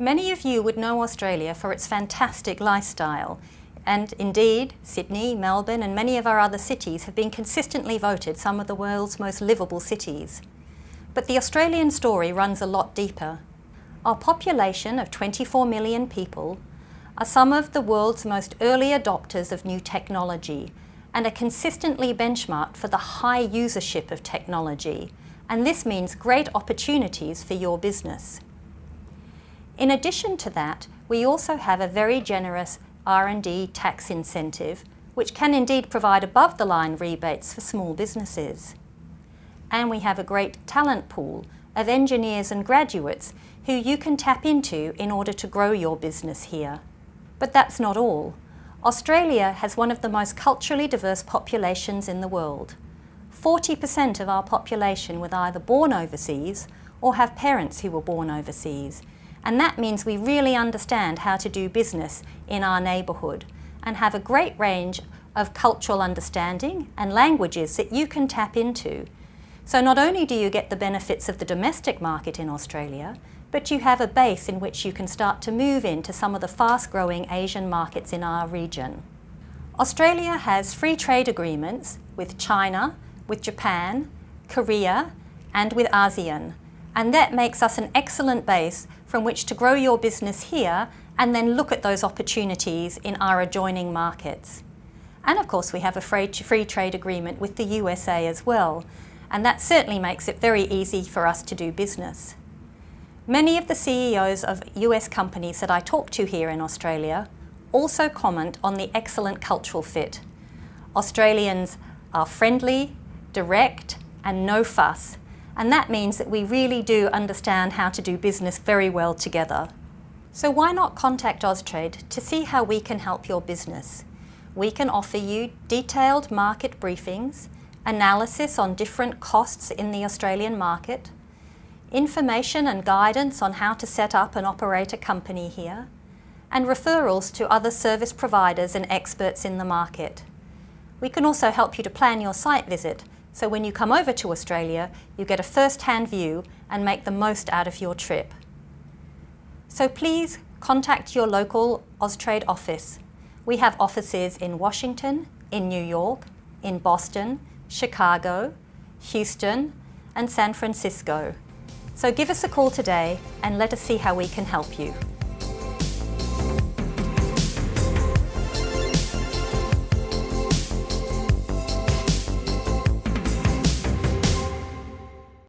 Many of you would know Australia for its fantastic lifestyle and indeed Sydney, Melbourne and many of our other cities have been consistently voted some of the world's most livable cities. But the Australian story runs a lot deeper. Our population of 24 million people are some of the world's most early adopters of new technology and are consistently benchmarked for the high usership of technology and this means great opportunities for your business. In addition to that, we also have a very generous R&D tax incentive, which can indeed provide above-the-line rebates for small businesses. And we have a great talent pool of engineers and graduates who you can tap into in order to grow your business here. But that's not all. Australia has one of the most culturally diverse populations in the world. 40% of our population were either born overseas or have parents who were born overseas, and that means we really understand how to do business in our neighbourhood and have a great range of cultural understanding and languages that you can tap into. So not only do you get the benefits of the domestic market in Australia, but you have a base in which you can start to move into some of the fast-growing Asian markets in our region. Australia has free trade agreements with China, with Japan, Korea and with ASEAN and that makes us an excellent base from which to grow your business here and then look at those opportunities in our adjoining markets. And of course we have a free, trade agreement with the USA as well, and that certainly makes it very easy for us to do business. Many of the CEOs of US companies that I talk to here in Australia also comment on the excellent cultural fit. Australians are friendly, direct and no fuss, and that means that we really do understand how to do business very well together. So why not contact Austrade to see how we can help your business? We can offer you detailed market briefings, analysis on different costs in the Australian market, information and guidance on how to set up and operate a company here, and referrals to other service providers and experts in the market. We can also help you to plan your site visit so when you come over to Australia, you get a first-hand view and make the most out of your trip. So please contact your local Austrade office. We have offices in Washington, in New York, in Boston, Chicago, Houston and San Francisco. So give us a call today and let us see how we can help you.